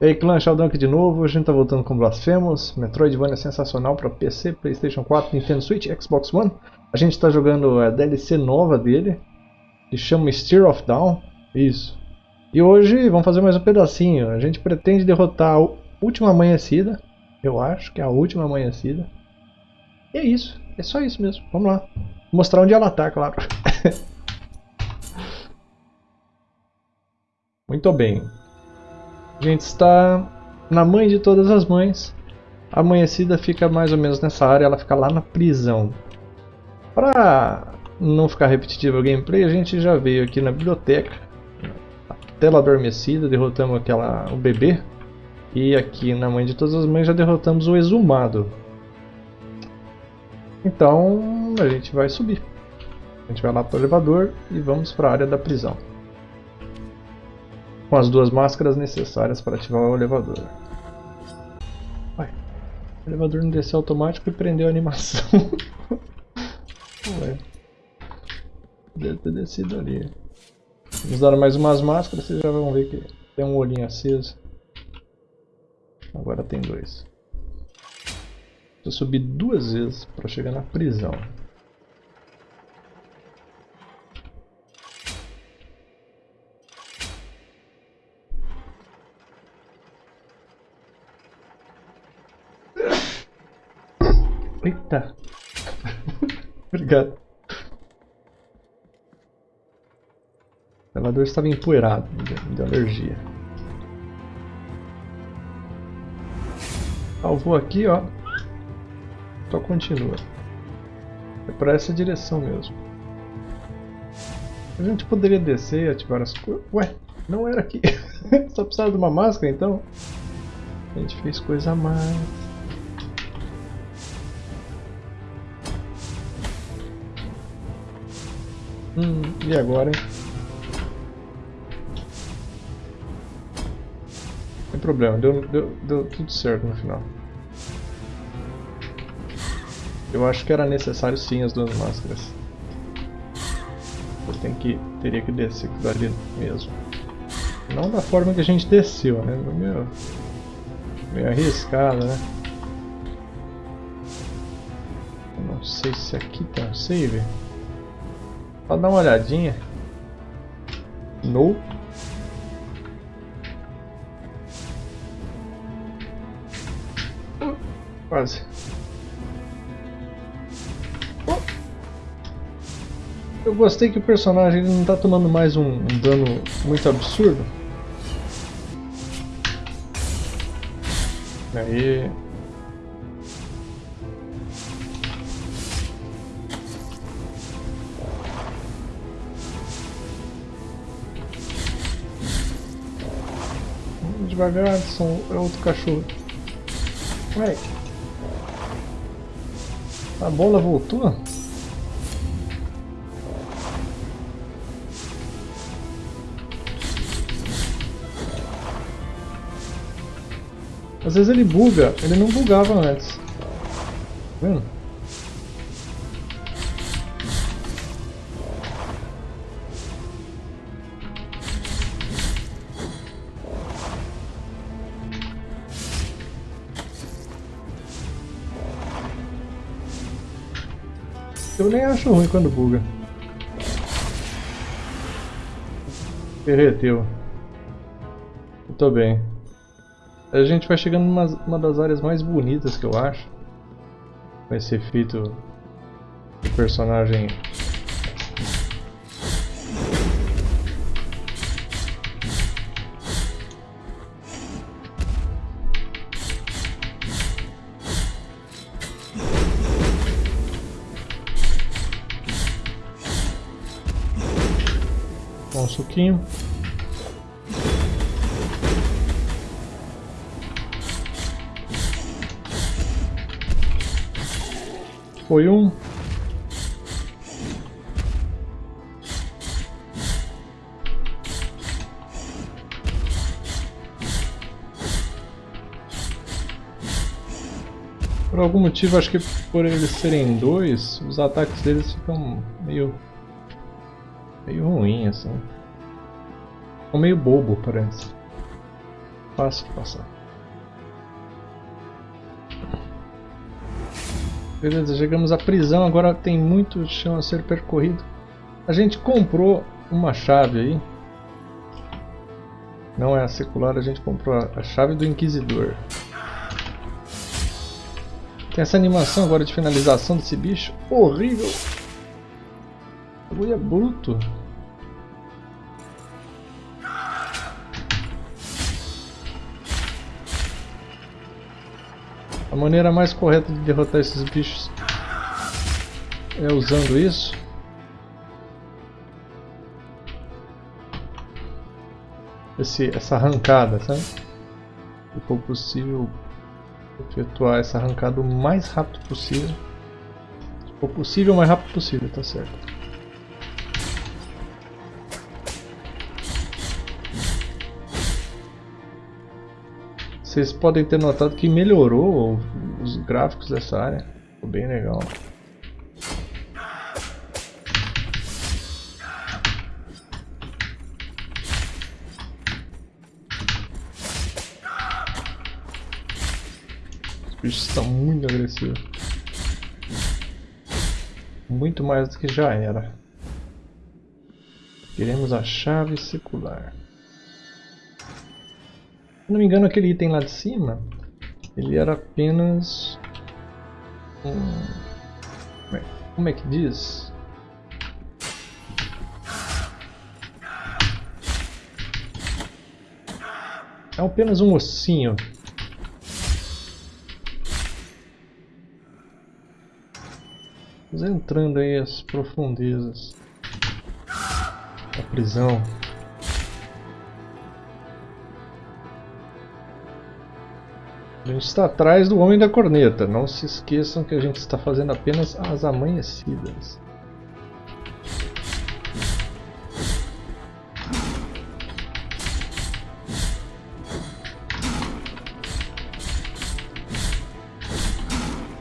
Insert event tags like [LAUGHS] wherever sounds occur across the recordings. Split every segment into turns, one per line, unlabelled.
E aí clã, Sheldon aqui de novo, a gente tá voltando com Blasphemous, Metroidvania sensacional para PC, Playstation 4, Nintendo Switch, Xbox One. A gente está jogando a DLC nova dele, que chama Steer of Down, isso. E hoje vamos fazer mais um pedacinho, a gente pretende derrotar a última amanhecida, eu acho que é a última amanhecida. E é isso, é só isso mesmo, vamos lá. Vou mostrar onde ela tá, claro. [LAUGHS] Muito bem. A gente está na mãe de todas as mães. A amanhecida fica mais ou menos nessa área, ela fica lá na prisão. Para não ficar repetitivo o gameplay, a gente já veio aqui na biblioteca, a tela adormecida, derrotamos aquela, o bebê. E aqui na mãe de todas as mães já derrotamos o exumado. Então a gente vai subir. A gente vai lá para o elevador e vamos para a área da prisão com as duas máscaras necessárias para ativar o elevador. Vai. O elevador não desceu automático e prendeu a animação. [LAUGHS] Ué. Deve ter descido ali. Vamos dar mais umas máscaras, vocês já vão ver que tem um olhinho aceso. Agora tem dois. Eu subi duas vezes para chegar na prisão. Obrigado. O elevador estava empoeirado, me deu alergia. Salvou aqui, ó. Só continua. É para essa direção mesmo. A gente poderia descer e ativar as coisas. Ué, não era aqui. [LAUGHS] Só precisava de uma máscara então? A gente fez coisa a mais. Hum, e agora, hein? Sem problema, deu, deu, deu tudo certo no final. Eu acho que era necessário sim as duas máscaras. Eu tenho que, teria que descer dali mesmo. Não da forma que a gente desceu, né? Meio, meio arriscado, né? Eu não sei se aqui tem um save. Só dar uma olhadinha. No. Quase. Eu gostei que o personagem não está tomando mais um, um dano muito absurdo. Aí. Devagar, é outro cachorro. Ué. A bola voltou? Às vezes ele buga, ele não bugava antes. Tá vendo? Eu nem acho ruim quando buga. Derreteu. Muito bem. A gente vai chegando numa uma das áreas mais bonitas que eu acho. Com esse efeito de personagem um suquinho. Foi um. Por algum motivo, acho que por eles serem dois, os ataques deles ficam meio meio ruim assim. Ficou meio bobo, parece. fácil de passar. Beleza, chegamos à prisão, agora tem muito chão a ser percorrido. A gente comprou uma chave aí. Não é a secular, a gente comprou a chave do Inquisidor. Tem essa animação agora de finalização desse bicho. Horrível! O é bruto. A maneira mais correta de derrotar esses bichos é usando isso. Esse, essa arrancada, sabe? Se for possível efetuar essa arrancada o mais rápido possível. Se for possível, o mais rápido possível, tá certo. Vocês podem ter notado que melhorou os gráficos dessa área. Ficou bem legal. bichos estão muito agressivos. Muito mais do que já era. Queremos a chave secular. Não me engano, aquele item lá de cima, ele era apenas... Um... Como é que diz? É apenas um ossinho entrando aí as profundezas da prisão. A gente está atrás do Homem da Corneta. Não se esqueçam que a gente está fazendo apenas as amanhecidas.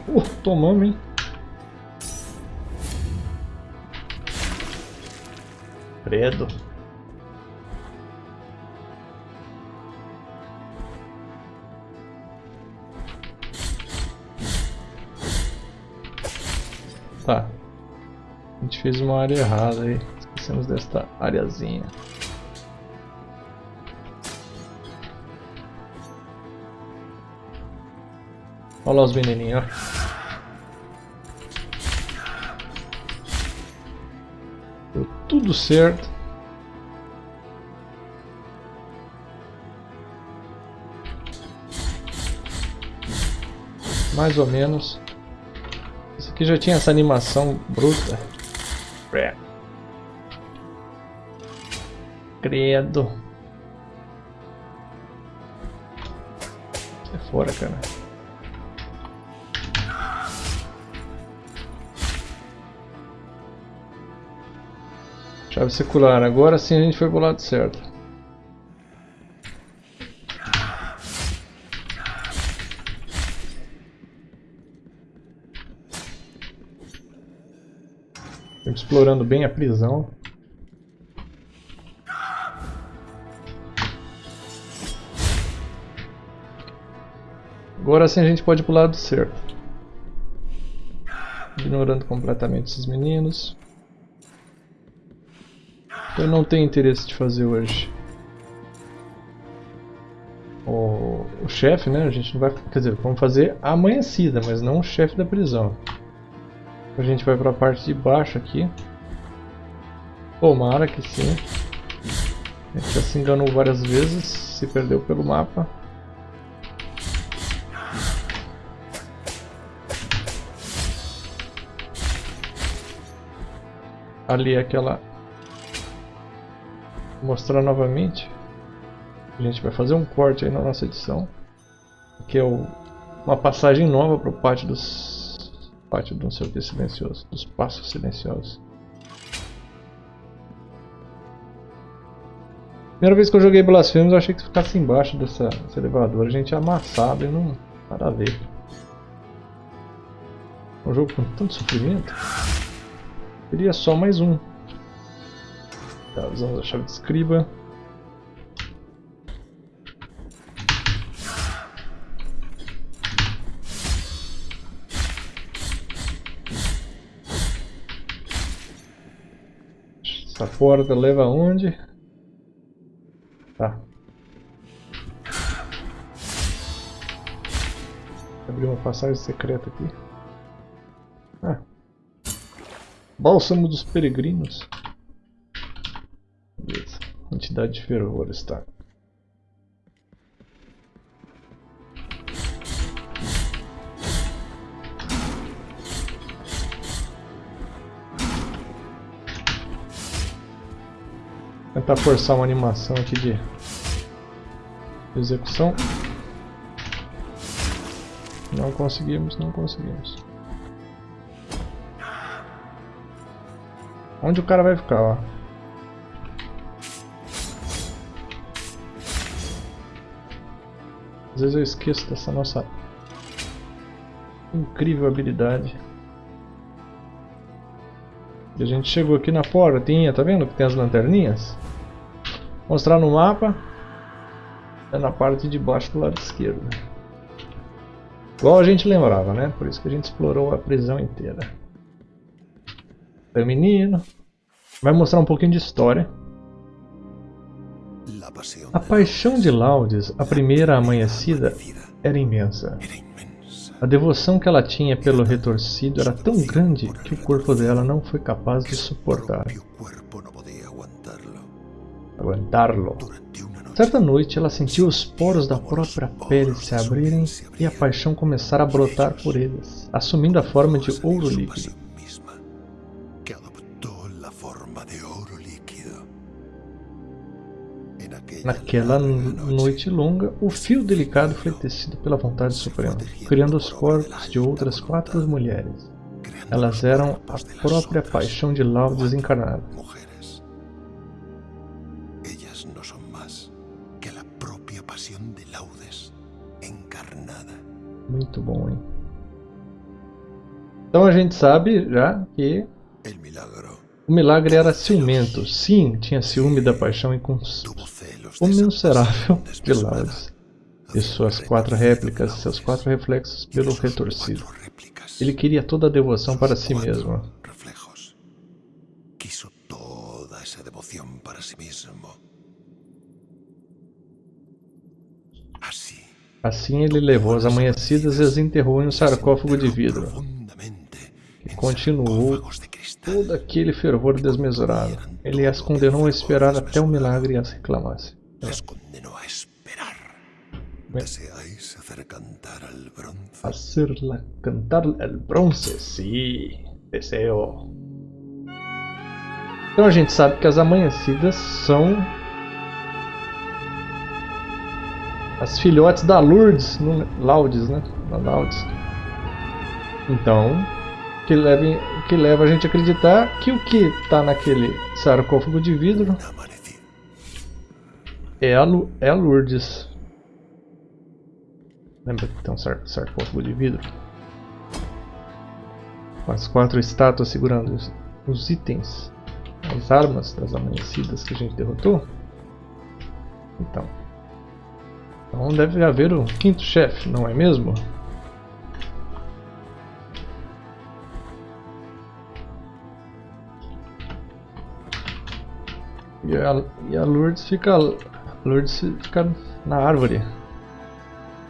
Uh, tomamos, hein? Credo. Tá. A gente fez uma área errada aí. Esquecemos desta areazinha. Olha lá os veneninhos, ó. tudo certo. Mais ou menos. Aqui já tinha essa animação bruta. Credo. Sai fora, cara. Chave secular. Agora sim a gente foi pro lado certo. Explorando bem a prisão. Agora sim a gente pode ir pro lado certo. Ignorando completamente esses meninos. Eu não tenho interesse de fazer hoje. O, o chefe, né? A gente não vai. Quer dizer, vamos fazer amanhecida, mas não o chefe da prisão. A gente vai para a parte de baixo aqui. Tomara que sim. A gente já se enganou várias vezes, se perdeu pelo mapa. Ali é aquela mostrar novamente. A gente vai fazer um corte aí na nossa edição. Que é o, uma passagem nova para o pátio dos. Pátio do não sei silencioso. Dos passos silenciosos. Primeira vez que eu joguei Blasphemous eu achei que se ficasse embaixo dessa, desse elevador a gente ia amassado e não. Nada a ver. Um jogo com tanto sofrimento. Queria só mais um. Tá, usamos a chave de escriba. Essa porta leva aonde? Tá. Abrir uma passagem secreta aqui. Ah. Bálsamo dos peregrinos. Beleza. Quantidade de fervor está. Tentar forçar uma animação aqui de execução. Não conseguimos, não conseguimos. Onde o cara vai ficar, ó? Às vezes eu esqueço dessa nossa incrível habilidade. E a gente chegou aqui na portinha, tá vendo que tem as lanterninhas? Mostrar no mapa. É na parte de baixo do lado esquerdo. Igual a gente lembrava, né? Por isso que a gente explorou a prisão inteira. Feminino. Vai mostrar um pouquinho de história. A paixão de Laudes, a primeira amanhecida, era imensa. A devoção que ela tinha pelo retorcido era tão grande que o corpo dela não foi capaz de suportar. Aguentá-lo. Certa noite ela sentiu os poros da própria pele se abrirem e a paixão começar a brotar por eles, assumindo a forma de ouro líquido. Naquela noite longa, o fio delicado foi tecido pela vontade suprema, criando os corpos de outras quatro mulheres. Elas eram a própria paixão de Lau desencarnada. Muito bom, hein? Então a gente sabe já que o milagre era ciumento. Sim, tinha ciúme da paixão incomensurável de Laudes e suas quatro réplicas, seus quatro reflexos pelo retorcido. Ele queria toda a devoção para si mesmo. Assim ele levou as amanhecidas e as enterrou em um sarcófago de vidro. E continuou todo aquele fervor desmesurado. Ele as condenou a esperar até o milagre as reclamasse. Hacerla cantar el bronce, sim, deseo. Então a gente sabe que as amanhecidas são as filhotes da Lourdes, no, Laudes, né? Da Laudes. Então, que leva, que leva a gente a acreditar que o que está naquele sarcófago de vidro é a, é a Lourdes. Lembra que tem um sar, sarcófago de vidro? Com as quatro estátuas segurando os, os itens, as armas das amanhecidas que a gente derrotou. Então, então deve haver o quinto chefe, não é mesmo? E a, e a Lourdes fica. Lourdes fica na árvore.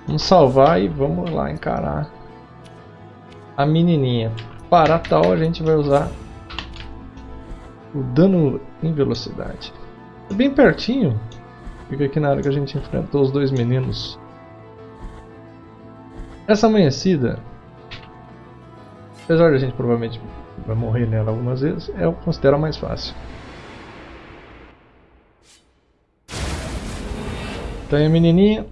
Vamos salvar e vamos lá encarar a menininha. Para tal a gente vai usar o dano em velocidade. Bem pertinho. Fica aqui na hora que a gente enfrentou os dois meninos. Essa amanhecida, apesar de a gente provavelmente vai morrer nela algumas vezes, eu considero a mais fácil. Tem a menininha.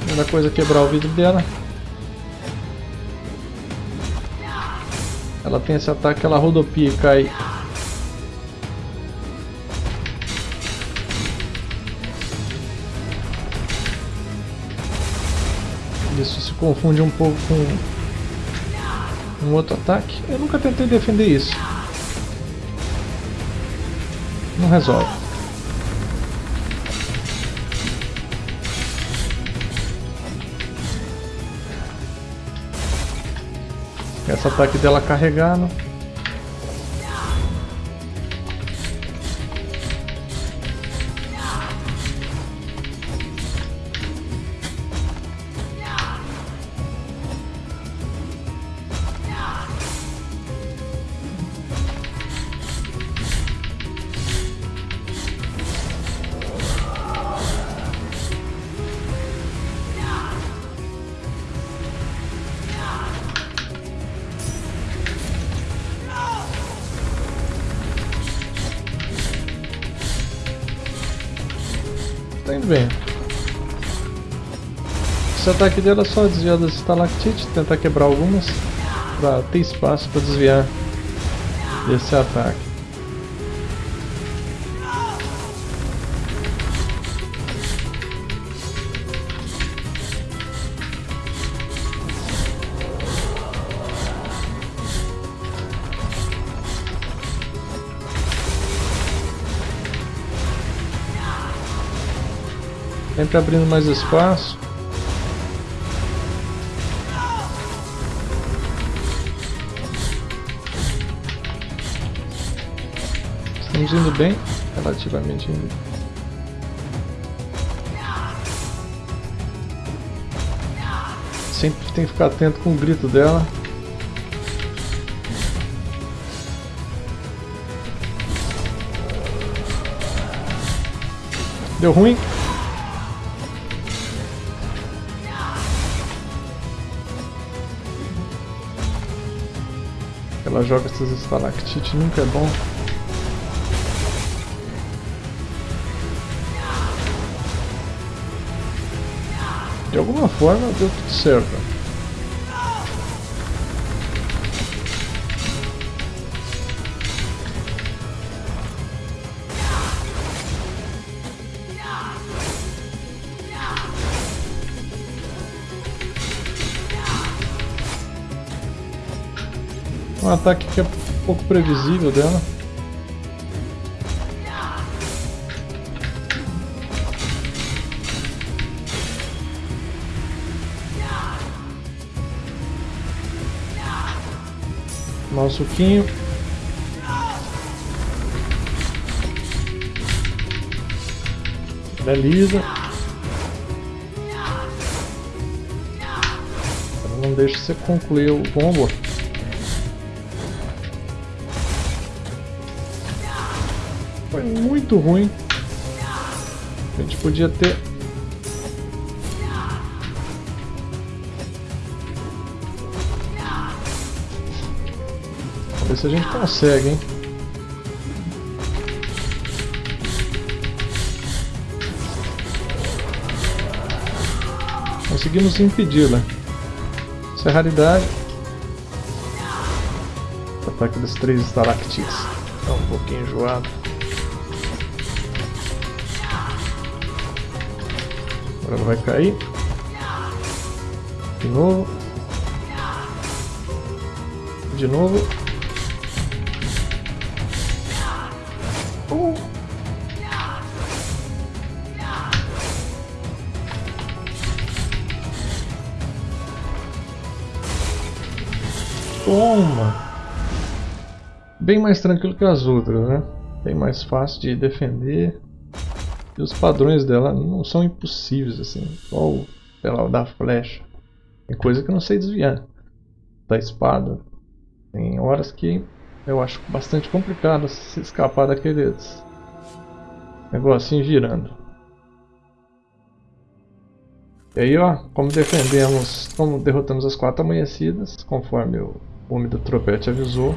Primeira coisa é quebrar o vidro dela. Ela tem esse ataque, ela rodopia e cai. Isso se confunde um pouco com um outro ataque. Eu nunca tentei defender isso não resolve. Esse ataque dela carregando. Indo bem. Esse ataque dela é só desviar das estalactites, tentar quebrar algumas para ter espaço para desviar desse ataque. Sempre abrindo mais espaço. Estamos indo bem, relativamente indo. Sempre tem que ficar atento com o grito dela. Deu ruim. Ela joga essas estalactites, nunca é bom. De alguma forma deu tudo certo. Um ataque que é pouco previsível dela. Um suquinho. Beleza. Não deixa você concluir o combo. Muito ruim. A gente podia ter... Vamos ver se a gente consegue, hein? Conseguimos impedi-la. Isso é raridade. Ataque dos três estalactites. Tá um pouquinho enjoado. Agora vai cair. De novo. De novo. Uh. Toma! Bem mais tranquilo que as outras, né? Bem mais fácil de defender. E os padrões dela não são impossíveis, assim. Igual o da flecha. Tem coisa que eu não sei desviar. Da espada. Tem horas que eu acho bastante complicado se escapar daqueles negocinho girando. E aí, ó, como defendemos, como derrotamos as quatro amanhecidas, conforme o homem do tropete avisou,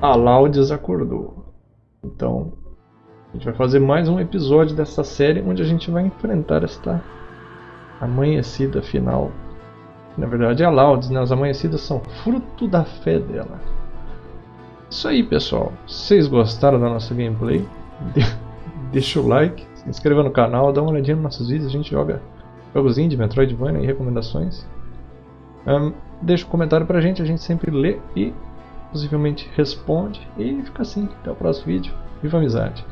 a Laudes acordou. Então, a gente vai fazer mais um episódio dessa série onde a gente vai enfrentar esta amanhecida final. Na verdade é a Laudes, né? As amanhecidas são fruto da fé dela. Isso aí pessoal, vocês gostaram da nossa gameplay, [LAUGHS] deixa o like, se inscreva no canal, dá uma olhadinha nos nossos vídeos, a gente joga jogos indie, Metroidvania e recomendações. Um, deixa um comentário pra gente, a gente sempre lê e possivelmente responde. E fica assim, até o próximo vídeo. Viva a amizade!